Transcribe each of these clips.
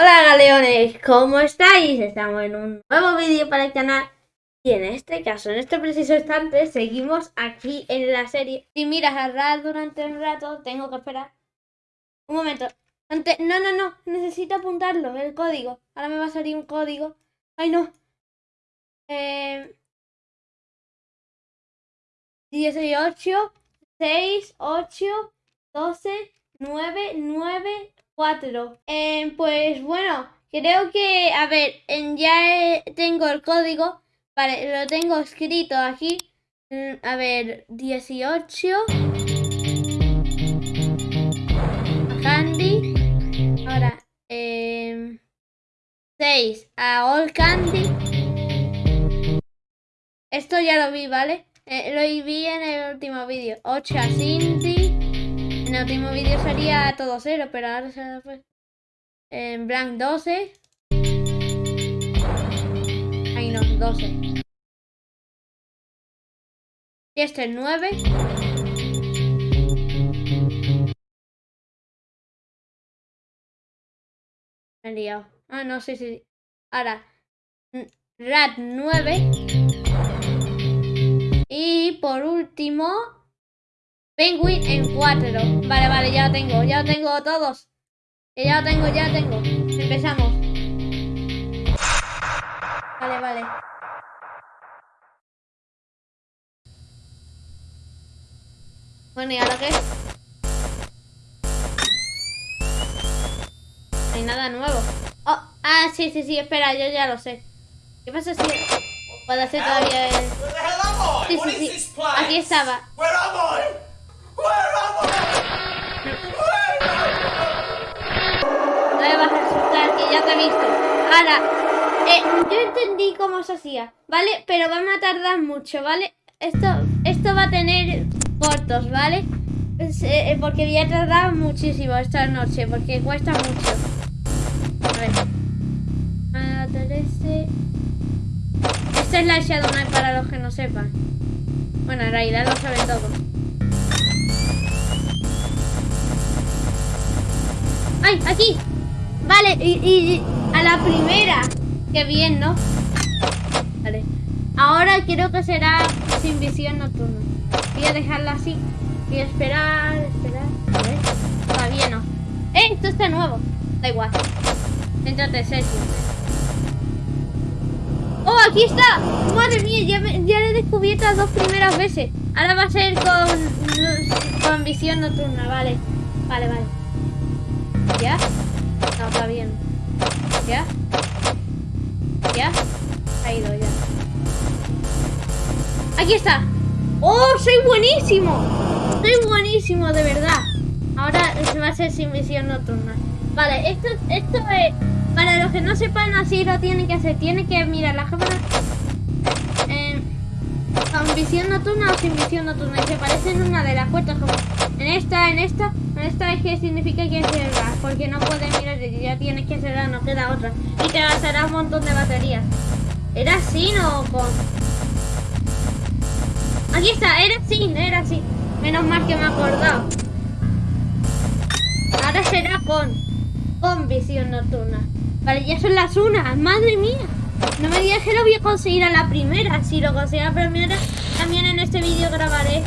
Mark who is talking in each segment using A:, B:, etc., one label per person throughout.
A: Hola galeones, ¿cómo estáis? Estamos en un nuevo vídeo para el canal y en este caso, en este preciso instante, seguimos aquí en la serie. Si miras a durante un rato, tengo que esperar. Un momento. No, no, no, necesito apuntarlo, el código. Ahora me va a salir un código. ¡Ay, no! Eh... 18, 6, 8, 12, 9, 9, 4. pues bueno, creo que, a ver, ya tengo el código. Vale, lo tengo escrito aquí. Mm, a ver, 18. Candy. Ahora, 6 em, a All Candy. Esto ya lo vi, ¿vale? Eh, lo vi en el último vídeo. 8 a Cindy. En el último vídeo sería todo cero, pero ahora se fue. En blank 12. Ahí no, 12. Y este es 9. Me he. Ah, no, sí, sí. Ahora, RAT 9. Y por último, Penguin en 4. Vale, vale, ya lo tengo, ya lo tengo todos. Ya lo tengo, ya lo tengo. Empezamos. Vale, vale. Bueno, ¿y ahora qué? No hay nada nuevo. Oh, ah, sí, sí, sí, espera, yo ya lo sé. ¿Qué pasa si puedo hacer todavía el... Sí, sí, sí. Aquí estaba. No me vas a asustar, que ya te he visto. Ahora, eh, yo entendí cómo se hacía, ¿vale? Pero vamos a tardar mucho, ¿vale? Esto, esto va a tener cortos, ¿vale? Eh, porque voy a tardar muchísimo esta noche, porque cuesta mucho. A ver. Esta es la Shadow Knight para los que no sepan. Bueno, en realidad lo saben todos. ¡Ay! ¡Aquí! Vale, y, a la primera. Qué bien, ¿no? Vale. Ahora quiero que será sin visión nocturna. Voy a dejarla así. A esperar, esperar. A ver. Todavía no. ¡Eh! Esto está nuevo. Da igual. Céntrate, Sergio. ¡Oh, aquí está! ¡Madre mía! Ya, ya lo he descubierto las dos primeras veces. Ahora va a ser con, con visión nocturna. Vale. Vale, vale. ¿Ya? No, está bien. ¿Ya? ¿Ya? Ha ido ya. ¡Aquí está! ¡Oh, soy buenísimo! Soy buenísimo, de verdad. Ahora se va a hacer sin visión nocturna. Vale, esto, esto es... Para los que no sepan, así lo tienen que hacer. Tienen que mirar la cámara con visión nocturna o sin visión nocturna. Y se parecen una de las puertas como en esta, en esta, en esta es que significa que cerrar, porque no puedes mirar, ya tienes que cerrar, no queda otra. Y te gastará un montón de baterías. ¿Era sin o con? Aquí está, era sin, era así. Menos mal que me he acordado. Ahora será con, con visión nocturna. Vale, ya son las unas, madre mía. No me digas que lo voy a conseguir a la primera. Si lo consigo a la primera, también en este vídeo grabaré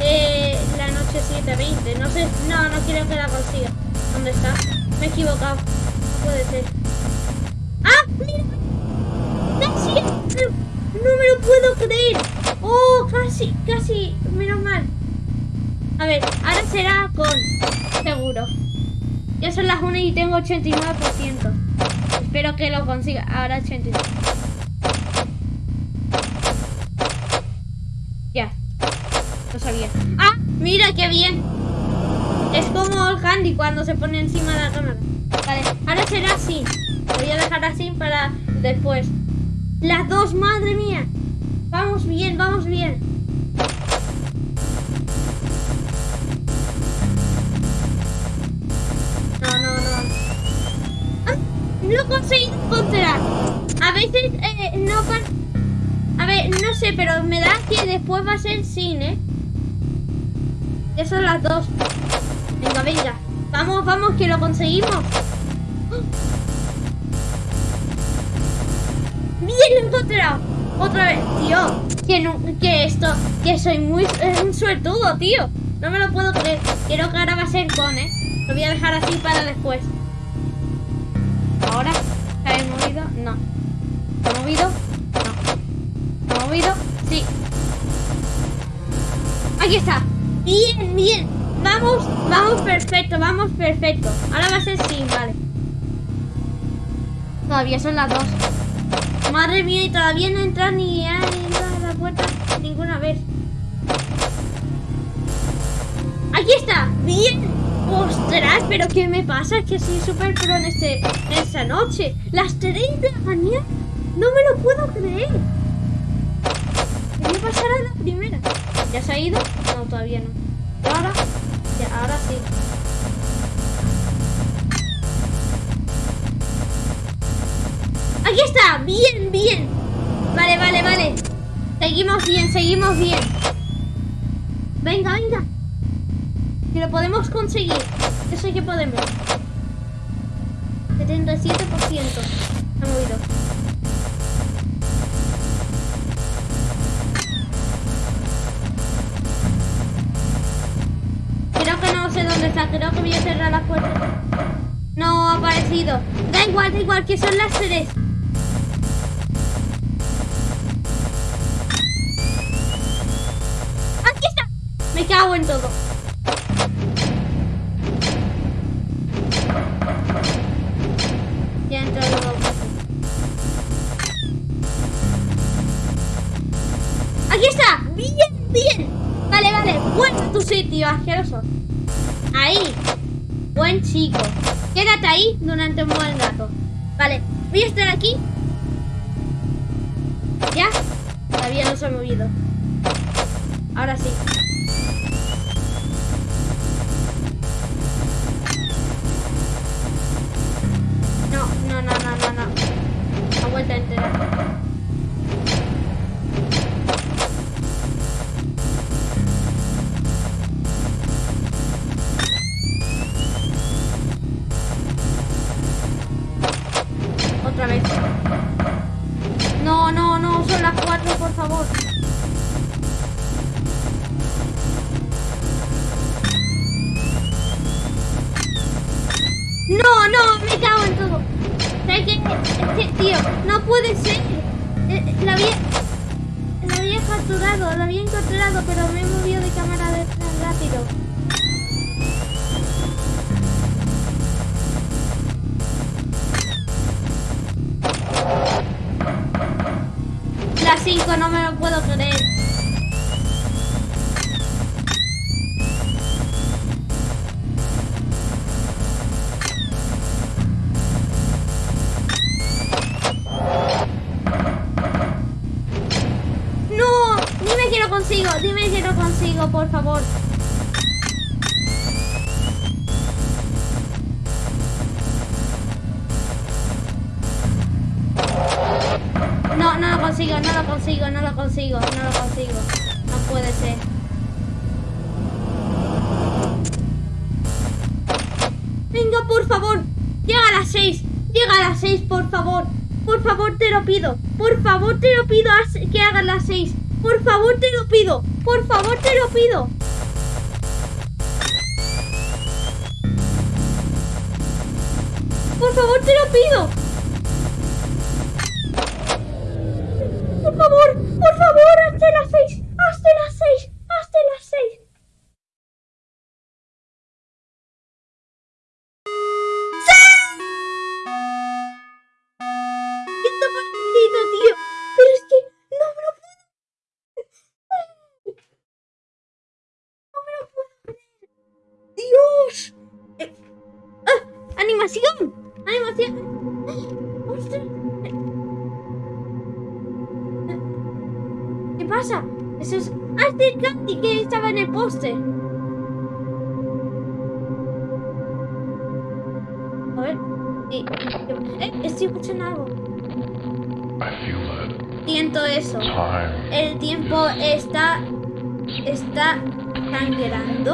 A: eh, la noche 7.20. No sé, no, no quiero que la consiga. ¿Dónde está? Me he equivocado. Puede ser. ¡Ah! ¡Mira! No me lo puedo creer. ¡Oh! Casi, casi. Menos mal. A ver, ahora será con... Seguro. Ya son las 1 y tengo 89%. Espero que lo consiga. Ahora 89. Mira qué bien. Es como el handy cuando se pone encima de la cámara. Vale, ahora será así. Voy a dejar así para después. Las dos, madre mía. Vamos bien, vamos bien. lo conseguí encontrar. A veces eh, no... A ver, no sé, pero me da que después va a ser cine. Ya son las dos. Venga, venga. Vamos, vamos, que lo conseguimos. ¡Bien encontrado! Otra vez, tío. Que, no, que esto, que soy muy es un suertudo, tío. No me lo puedo creer. Quiero que ahora va a ser con, ¿eh? Lo voy a dejar así para después. Ahora, ¿se ha movido? No. ¿Se ha movido? No. ¿Se ha movido? Sí. Aquí está. Bien, bien. Vamos, vamos perfecto, vamos perfecto. Ahora va a ser sin, vale. Todavía son las dos. Madre mía, y todavía no entra ni a la puerta ninguna vez. Aquí está, bien. Ostras, pero ¿qué me pasa? Es que soy súper pro en, este, esta noche. Las 3 de la mañana. No me lo puedo creer. Quería pasar a la primera. ¿Ya se ha ido? No, todavía no. ¿Y ahora? Ya, ahora sí. Aquí está, bien, bien. Vale, vale, vale. Seguimos bien, seguimos bien. Venga, venga. Que lo podemos conseguir. Eso que podemos. 77%. Se ha movido. Voy a cerrar la puerta. No ha aparecido. Da igual, da igual, que son las tres. ¡Aquí está! Me cago en todo. Ya entró. ¡Aquí está! ¡Bien, bien! Vale, vale. Vuelve a tu sitio, asqueroso. Chico. Quédate ahí durante un buen rato. Vale, voy a estar aquí. ¿Ya? Todavía no se ha movido. Ahora sí. No, no, no, no, no, no. La vuelta entera. No me lo puedo creer. Consigo, no lo consigo, no puede ser. Venga, por favor. Llega a las 6. Llega a las 6, por favor. Por favor, te lo pido. Por favor, te lo pido que hagas las 6. Por favor, te lo pido. Por favor, te lo pido. Por favor, te lo pido. Por favor,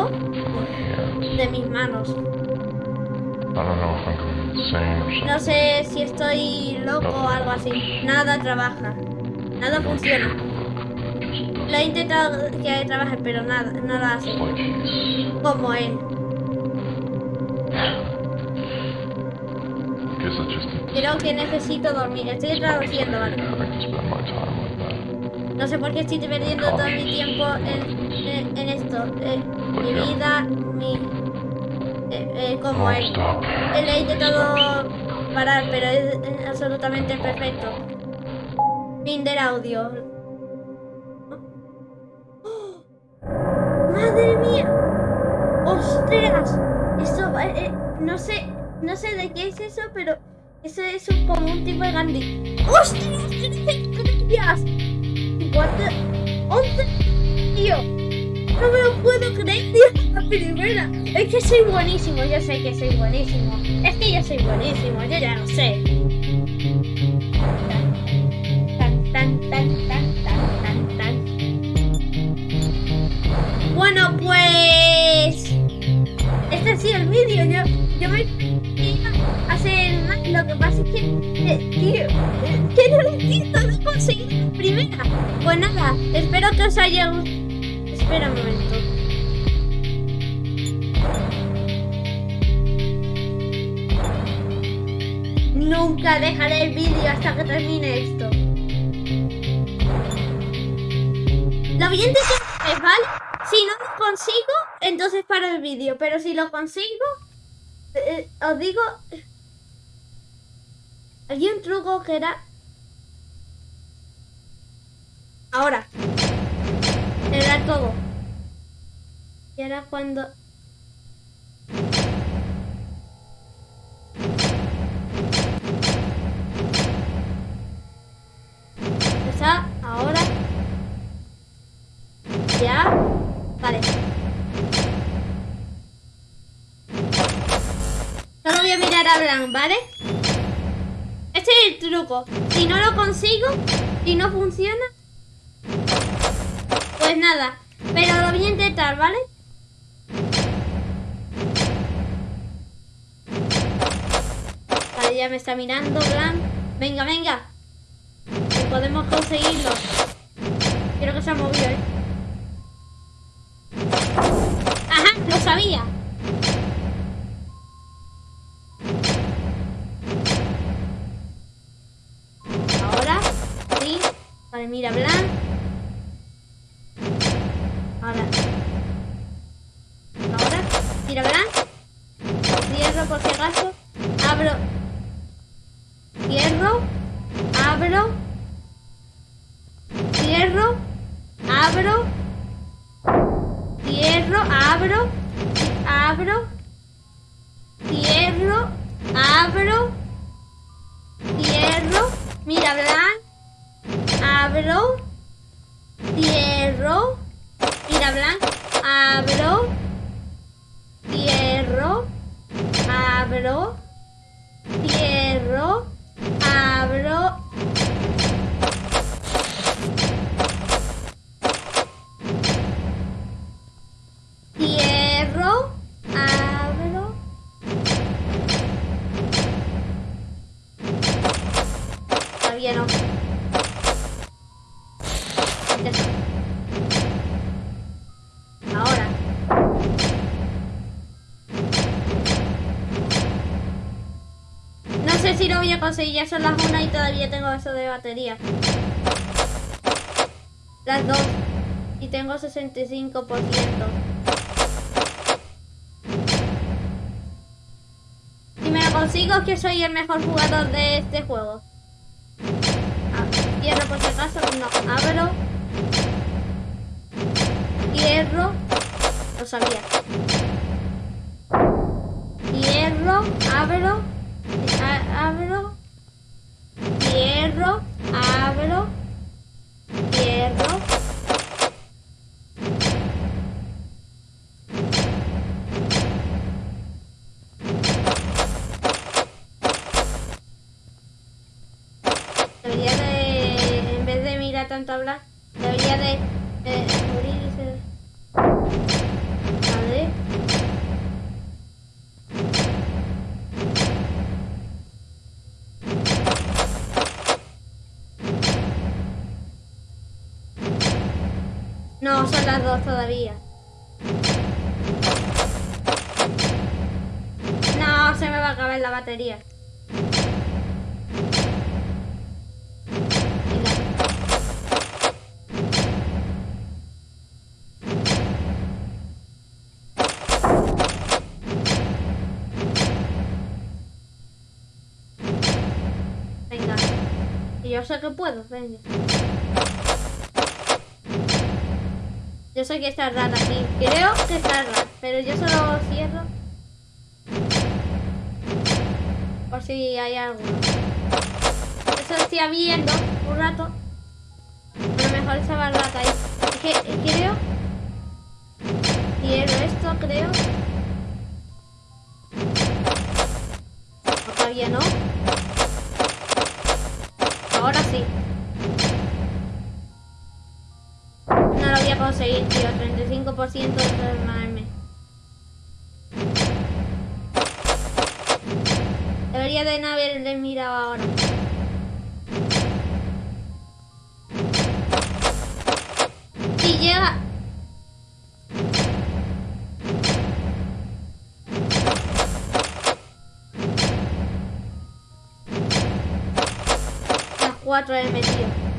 A: de mis manos. No sé si estoy loco o algo así. Nada trabaja. Nada funciona. Lo he intentado que trabaje, pero nada, no lo hace. Como él. Creo que necesito dormir. Estoy traduciendo, ¿vale? No sé por qué estoy perdiendo todo mi tiempo en, en- en esto. Eh, vida, mi... eh, eh, como él. Él he intentado parar, pero es eh, absolutamente perfecto. Fin del audio. ¡Oh! ¡Madre mía! ¡Ostras! Eso, va- eh, no sé, no sé de qué es eso, pero eso es un- como un tipo de Gandhi. ¡Ostras! ¡Gracias! The... ¡Once! Tío, no me lo puedo creer, tío, la primera. Es que soy buenísimo, yo sé que soy buenísimo. Es que yo soy buenísimo, yo ya lo sé. Tan, tan, tan, tan, tan, tan, tan. Bueno, pues... Este ha sido el vídeo. Yo, yo me hacer. Lo que pasa es que, eh, tío, eh, que no lo entiendo, no he conseguido la primera. Pues nada, espero que os haya gustado. Espera un momento. Nunca dejaré el vídeo hasta que termine esto. Lo a intentar, ¿vale? Si no lo consigo, entonces paro el vídeo. Pero si lo consigo, eh, os digo... Había un truco que era... Ahora. Era todo. Y ahora cuando... Está ahora. Ya. Vale. Solo voy a mirar a Blanc, ¿vale? Este es el truco. Si no lo consigo, si no funciona, pues nada. Pero lo voy a intentar, ¿vale? Vale, ya me está mirando, Blanc. Venga, venga. Que podemos conseguirlo. Creo que se ha movido, ¿eh? Ajá, lo sabía. Ahora, sí. Vale, mira, Blanc. Abro. Cierro. Mira, Blanc. Abro. Cierro. Abro. Si lo voy a conseguir, ya son las una y todavía tengo eso de batería. Las dos. Y tengo 65%. Si me lo consigo es que soy el mejor jugador de este juego. Ah, cierro por si acaso. No, abro. Cierro. Lo sabía. Cierro, abro. Abro. Cierro, abro. Todavía. No, se me va a acabar la batería. Venga. Y yo sé que puedo, venga. Yo sé que está rara aquí. Creo que está rara, pero yo solo cierro. Por si hay algo. Eso estoy viendo un rato. A lo mejor estaba rata ahí. Es que eh, creo. Quiero esto, creo. Todavía no. 35% de transformarme. Debería de no haberle mirado ahora. Si llega... Las 4 he metido.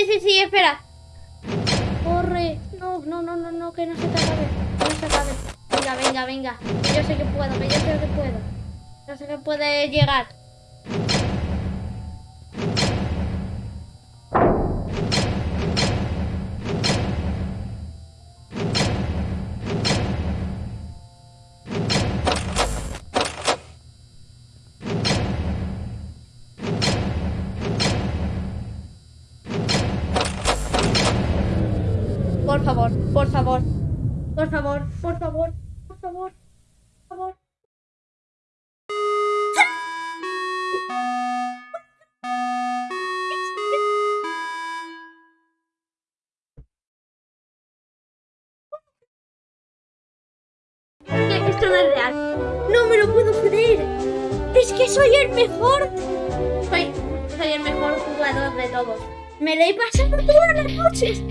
A: Sí, sí, sí, espera. Corre. No, no, no, no, no, que no se te acabe. Que no se acabe. Venga, venga, venga. Yo sé que puedo, que yo sé que puedo. Yo sé que puede llegar. Esto no es real. No me lo puedo creer. Es que soy el mejor. Soy, soy el mejor jugador de todos. Me lo he pasado todas las noches.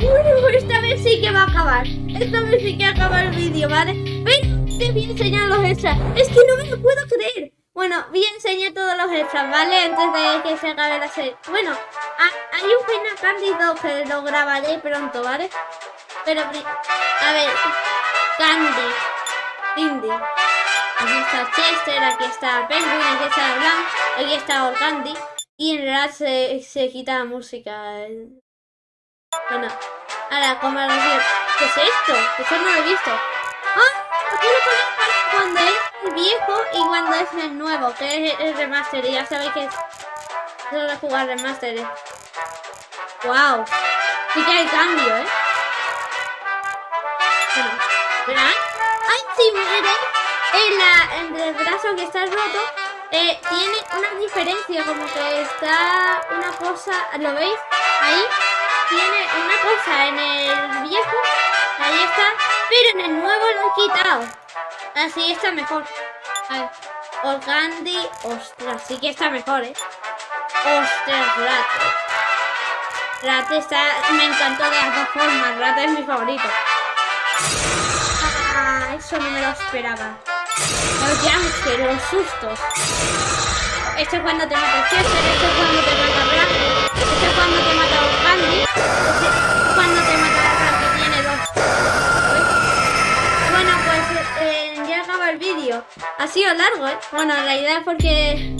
A: Bueno, esta vez sí que va a acabar. Esta vez sí que acaba el vídeo, ¿vale? Ven, te voy a enseñar los extras. Es que no me lo puedo creer. Bueno, voy a enseñar todos los extras, ¿vale? Antes de que se acabe la serie. Bueno, ha- hay un Final Candy 2 que lo grabaré pronto, ¿vale? Pero, a ver, Candy, Cindy. Aquí está Chester, aquí está Penguin, aquí está Blanc, aquí está Organdy. Y en realidad se, se quita la música. eh. Bueno, ahora, como lo digo, ¿qué es esto? Eso no lo he visto. ¡Ah! Aquí lo ponen cuando es el viejo y cuando es el nuevo, que es el remaster. Y ya sabéis que es de jugar remaster. ¡Wow! Sí que hay cambio, ¿eh? Bueno. ¡Ay, sí, miren! En, la, en el brazo que está roto eh, tiene una diferencia, como que está una cosa, ¿lo veis? Ahí tiene una cosa en el viejo, ahí está, pero en el nuevo lo han quitado. Así está mejor. A ver, Organdi, ostras, sí que está mejor, ¿eh? Ostras, Rat. Rat está, me encantó de las dos formas, Rat es mi favorito. Ah, eso no me lo esperaba. Los jumpscares, los sustos. Esto es cuando te mata Chester, esto es cuando te mata Rat, esto es cuando te mata Organdi, esto es cuando te mata Ha sido largo, ¿eh? Bueno, idea es porque...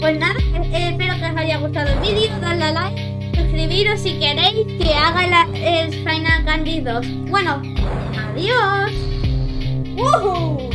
A: Pues nada, eh, espero que os haya gustado el vídeo, dadle a like, suscribiros si queréis que haga el Final Candy 2. Bueno, adiós. ¡Woohoo!